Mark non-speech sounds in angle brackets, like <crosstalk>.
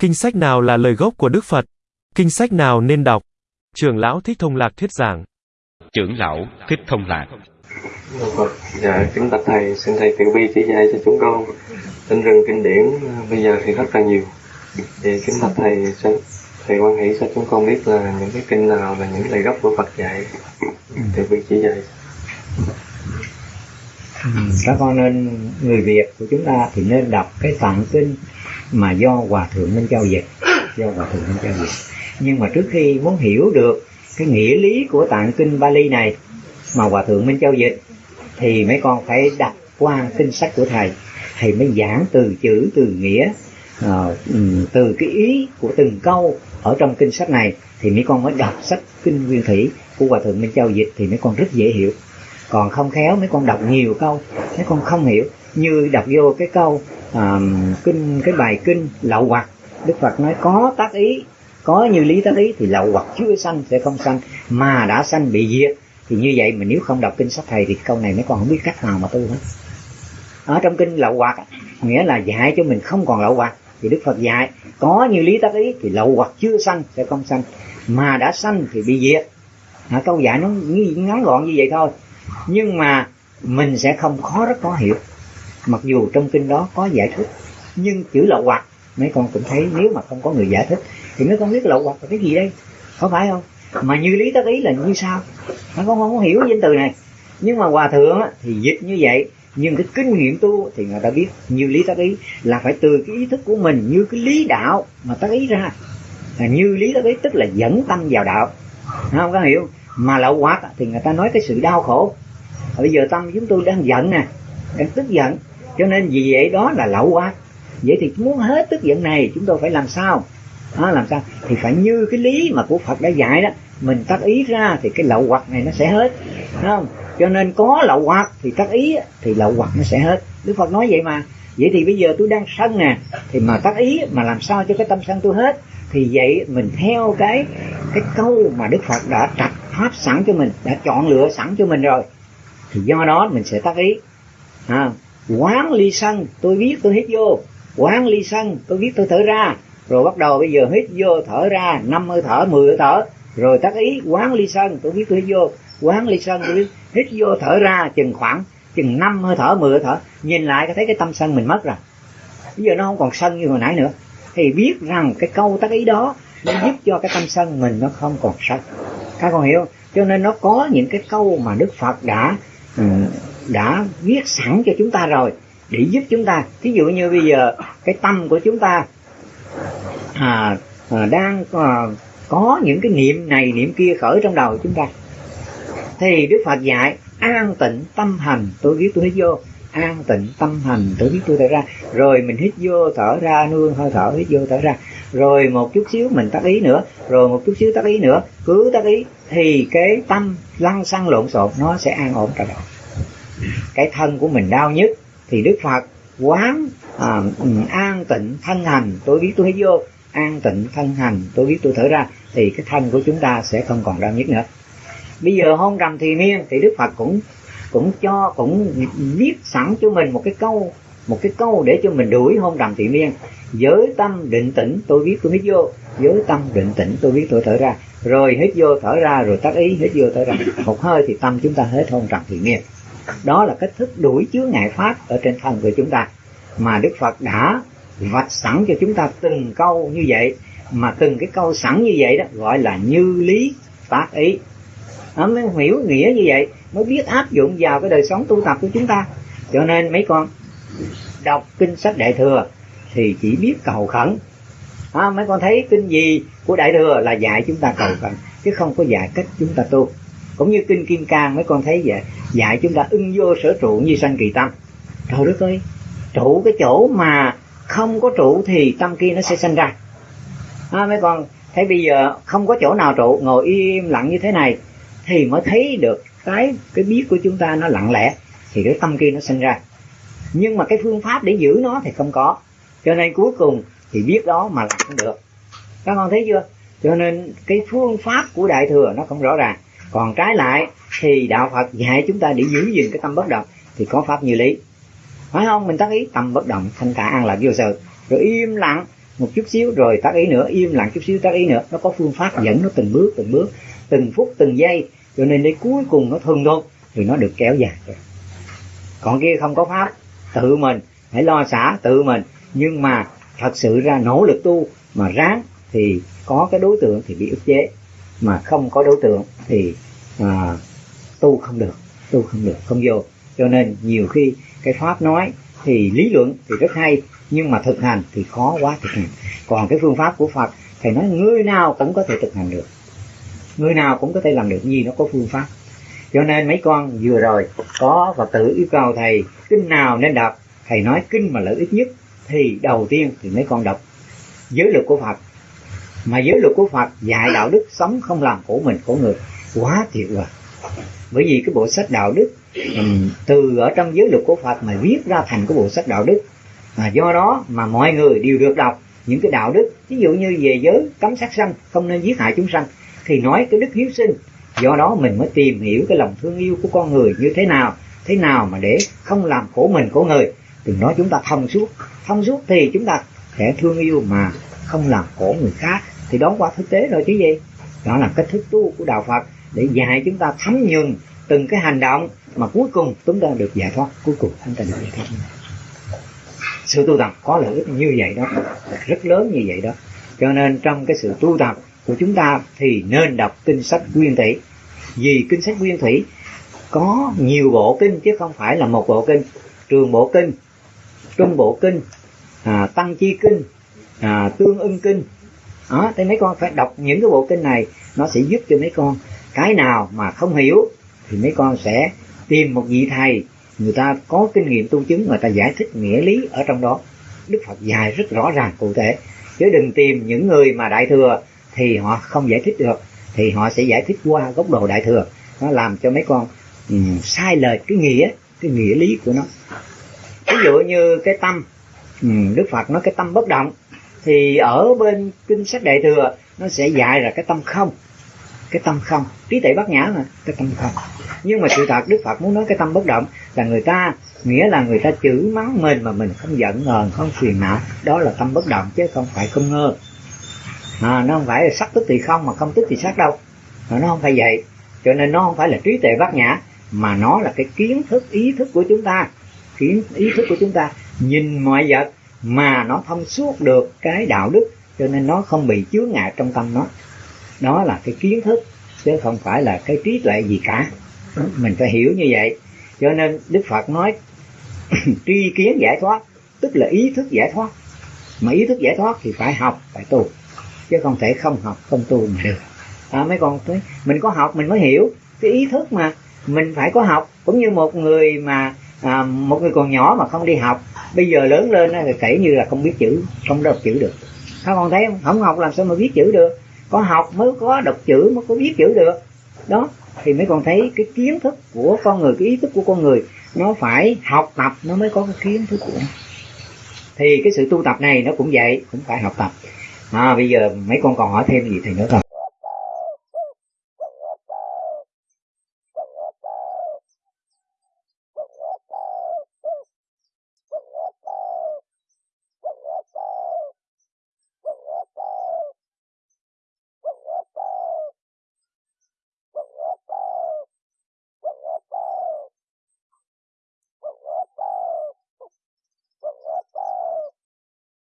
Kinh sách nào là lời gốc của Đức Phật? Kinh sách nào nên đọc? Trưởng lão Thích Thông Lạc thuyết giảng. Trưởng lão Thích Thông Lạc. Phật, dạ kính bạch thầy, xin thầy tự bi chỉ dạy cho chúng con. Tin rừng kinh điển bây giờ thì rất là nhiều. Thì kính bạch thầy, thầy quan hỷ cho chúng con biết là những cái kinh nào là những lời gốc của Phật dạy. Tự bi chỉ dạy. Ừ, các con nên người Việt của chúng ta thì nên đọc cái tạng kinh mà do hòa thượng Minh Châu dịch. Do hòa thượng Minh Châu dịch. Nhưng mà trước khi muốn hiểu được cái nghĩa lý của tạng kinh Bali này mà hòa thượng Minh Châu dịch, thì mấy con phải đọc qua kinh sách của thầy thầy mới giảng từ chữ, từ nghĩa ờ, ừ, từ cái ý của từng câu ở trong kinh sách này. Thì mấy con mới đọc sách kinh nguyên thủy của hòa thượng Minh Châu dịch thì mấy con rất dễ hiểu. Còn không khéo, mấy con đọc nhiều câu, mấy con không hiểu như đọc vô cái câu à, kinh cái bài kinh lậu hoặc đức phật nói có tác ý có như lý tác ý thì lậu hoặc chưa sanh sẽ không sanh mà đã sanh bị diệt. Thì như vậy mà nếu không đọc kinh sách thầy thì câu này mấy con không biết cách nào mà tu hết. Ở trong kinh lậu hoặc nghĩa là dạy cho mình không còn lậu hoặc thì đức phật dạy có như lý tác ý thì lậu hoặc chưa sanh sẽ không sanh mà đã sanh thì bị diệt. À, câu dạy nó ngắn gọn như vậy thôi. Nhưng mà mình sẽ không khó rất khó hiểu mặc dù trong kinh đó có giải thích, nhưng chữ lậu hoặc, mấy con cũng thấy nếu mà không có người giải thích, thì mấy con biết lậu hoặc là cái gì đây? Có phải không? Mà như lý tác ý là như sao? Mấy con không có hiểu danh từ này. Nhưng mà hòa thượng thì dịch như vậy, nhưng cái kinh nghiệm tu thì người ta biết như lý tác ý là phải từ cái ý thức của mình, như cái lý đạo mà tác ý ra. Là như lý tác ý tức là dẫn tâm vào đạo. Không có hiểu? Mà lậu hoặc thì người ta nói cái sự đau khổ. Bây giờ tâm chúng tôi đang giận nè, đang tức giận cho nên vì vậy đó là lậu quá vậy thì muốn hết tức giận này chúng tôi phải làm sao? Đó, làm sao? Thì phải như cái lý mà của Phật đã dạy đó. Mình tác ý ra thì cái lậu hoặc này nó sẽ hết. Đúng không? Cho nên có lậu hoặc thì tác ý thì lậu hoặc nó sẽ hết. Đức Phật nói vậy mà. Vậy thì bây giờ tôi đang sân nè thì mà tác ý mà làm sao cho cái tâm sân tôi hết? Thì vậy mình theo cái cái câu mà Đức Phật đã trạch pháp sẵn cho mình đã chọn lựa sẵn cho mình rồi. Thì do đó mình sẽ tác ý. À, quán ly sân, tôi biết tôi hít vô. Quán ly sân, tôi biết tôi thở ra. Rồi bắt đầu bây giờ hít vô, thở ra, năm hơi thở, mười hơi thở. Rồi tác ý, quán ly sân, tôi biết tôi hít vô. Quán ly sân, tôi biết hít vô, thở ra, chừng khoảng, chừng năm hơi thở, mười hơi thở. Nhìn lại có thấy cái tâm sân mình mất rồi. Bây giờ nó không còn sân như hồi nãy nữa. Thì biết rằng cái câu tác ý đó nó giúp cho cái tâm sân mình nó không còn sân. Các con hiểu cho nên nó có những cái câu mà đức phật đã ừ, đã viết sẵn cho chúng ta rồi để giúp chúng ta. Thí dụ như bây giờ cái tâm của chúng ta à, à, đang à, có những cái niệm này niệm kia khởi trong đầu chúng ta. Thì đức phật dạy an tịnh tâm hành tôi viết tôi hít vô. An tịnh tâm hành tôi viết tôi thở ra. Rồi mình hít vô thở ra nương hơi thở hít vô thở ra. Rồi một chút xíu mình tác ý nữa. Rồi một chút xíu tác ý nữa. Cứ tác ý thì cái tâm lăn xăng lộn xộn nó sẽ an ổn trở lại cái thân của mình đau nhất thì đức phật quán à, ừ, an tịnh thân hành tôi biết tôi hít vô an tịnh thân hành tôi biết tôi thở ra thì cái thân của chúng ta sẽ không còn đau nhất nữa. Bây giờ hôn trầm thì miên thì đức phật cũng cũng cho cũng viết sẵn cho mình một cái câu một cái câu để cho mình đuổi hôn trầm thị miên. Giới tâm định tĩnh tôi biết tôi hít vô. Giới tâm định tĩnh tôi biết tôi thở ra. Rồi hít vô thở ra rồi tắt ý hít vô thở ra. Một hơi thì tâm chúng ta hết hôn trầm thị miên đó là cách thức đuổi chứa ngại pháp ở trên thân của chúng ta. Mà đức phật đã vạch sẵn cho chúng ta từng câu như vậy. Mà từng cái câu sẵn như vậy đó gọi là như lý tác ý. Nó mới hiểu nghĩa như vậy mới biết áp dụng vào cái đời sống tu tập của chúng ta. Cho nên mấy con đọc kinh sách đại thừa thì chỉ biết cầu khẩn. À, mấy con thấy kinh gì của đại thừa là dạy chúng ta cầu khẩn chứ không có dạy cách chúng ta tu cũng như kinh kim cang mấy con thấy vậy dạy chúng ta ưng vô sở trụ như sanh kỳ tâm. Trời đất ơi trụ cái chỗ mà không có trụ thì tâm kia nó sẽ sanh ra. À, mấy con thấy bây giờ không có chỗ nào trụ ngồi im lặng như thế này thì mới thấy được cái cái biết của chúng ta nó lặng lẽ thì cái tâm kia nó sinh ra. Nhưng mà cái phương pháp để giữ nó thì không có. Cho nên cuối cùng thì biết đó mà làm không được. Các con thấy chưa? Cho nên cái phương pháp của đại thừa nó không rõ ràng còn trái lại, thì đạo phật dạy chúng ta để giữ gìn cái tâm bất động, thì có pháp như lý. Phải không? Mình tác ý tâm bất động, thanh thản an lạc vô sự. Rồi im lặng một chút xíu, rồi tác ý nữa, im lặng chút xíu, tác ý nữa. Nó có phương pháp dẫn nó từng bước từng bước, từng phút, từng giây. Cho nên đến cuối cùng nó thuần thục, thì nó được kéo dài. Còn kia không có pháp, tự mình, hãy lo xả tự mình. Nhưng mà thật sự ra nỗ lực tu mà ráng, thì có cái đối tượng thì bị ức chế mà không có đối tượng thì à, tu không được tu không được không vô. Cho nên nhiều khi cái pháp nói thì lý luận thì rất hay nhưng mà thực hành thì khó quá thực hành. Còn cái phương pháp của phật thầy nói người nào cũng có thể thực hành được. Người nào cũng có thể làm được gì nó có phương pháp. Cho nên mấy con vừa rồi có và tự yêu cầu thầy kinh nào nên đọc? Thầy nói kinh mà lợi ích nhất thì đầu tiên thì mấy con đọc. Giới luật của phật mà giới luật của phật dạy đạo đức sống không làm khổ mình khổ người. Quá tuyệt vời. Bởi vì cái bộ sách đạo đức từ ở trong giới luật của phật mà viết ra thành cái bộ sách đạo đức. À, do đó mà mọi người đều được đọc những cái đạo đức. Ví dụ như về giới cấm sát sanh không nên giết hại chúng sanh thì nói cái đức hiếu sinh. Do đó mình mới tìm hiểu cái lòng thương yêu của con người như thế nào thế nào mà để không làm khổ mình khổ người. Từ đó chúng ta thông suốt. Thông suốt thì chúng ta sẽ thương yêu mà không làm khổ người khác thì đó qua thực tế rồi chứ gì. Đó là cách thức tu của đạo phật để dạy chúng ta thấm nhuần từng cái hành động mà cuối cùng chúng ta được giải thoát. Cuối cùng chúng ta được giải thoát. Sự tu tập có lợi ích như vậy đó rất lớn như vậy đó. Cho nên trong cái sự tu tập của chúng ta thì nên đọc kinh sách nguyên thủy. Vì kinh sách nguyên thủy có nhiều bộ kinh chứ không phải là một bộ kinh. Trường bộ kinh trung bộ kinh à, tăng chi kinh à, tương ưng kinh. Đó thì mấy con phải đọc những cái bộ kinh này nó sẽ giúp cho mấy con. Cái nào mà không hiểu thì mấy con sẽ tìm một vị thầy người ta có kinh nghiệm tu chứng người ta giải thích nghĩa lý ở trong đó. Đức phật dạy rất rõ ràng cụ thể. Chứ đừng tìm những người mà đại thừa thì họ không giải thích được thì họ sẽ giải thích qua góc độ đại thừa. Nó làm cho mấy con um, sai lệch cái nghĩa cái nghĩa lý của nó. Ví dụ như cái tâm um, đức phật nói cái tâm bất động thì ở bên kinh sách đại thừa nó sẽ dạy là cái tâm không. Cái tâm không. Trí tuệ bát nhã mà cái tâm không. Nhưng mà sự thật đức phật muốn nói cái tâm bất động là người ta nghĩa là người ta chửi mắng mình mà mình không giận hờn không phiền não. Đó là tâm bất động chứ không phải không ngơ. À, nó không phải là sắc tức thì không mà không tức thì sắc đâu. Nó không phải vậy. Cho nên nó không phải là trí tuệ bát nhã mà nó là cái kiến thức ý thức của chúng ta. Kiến ý thức của chúng ta. Nhìn mọi vật mà nó thông suốt được cái đạo đức cho nên nó không bị chướng ngại trong tâm nó. Đó là cái kiến thức chứ không phải là cái trí tuệ gì cả. Mình phải hiểu như vậy. Cho nên đức phật nói <clears throat> tri kiến giải thoát tức là ý thức giải thoát. Mà ý thức giải thoát thì phải học phải tu. Chứ không thể không học không tu mà được. À, mấy con thấy, mình có học mình mới hiểu. Cái ý thức mà mình phải có học. Cũng như một người mà à, một người còn nhỏ mà không đi học bây giờ lớn lên thì kể như là không biết chữ không đọc chữ được. Các con thấy không? Không học làm sao mà viết chữ được? Có học mới có đọc chữ mới có viết chữ được. Đó thì mấy con thấy cái kiến thức của con người cái ý thức của con người nó phải học tập nó mới có cái kiến thức của thì cái sự tu tập này nó cũng vậy cũng phải học tập. À bây giờ mấy con còn hỏi thêm gì thì nữa không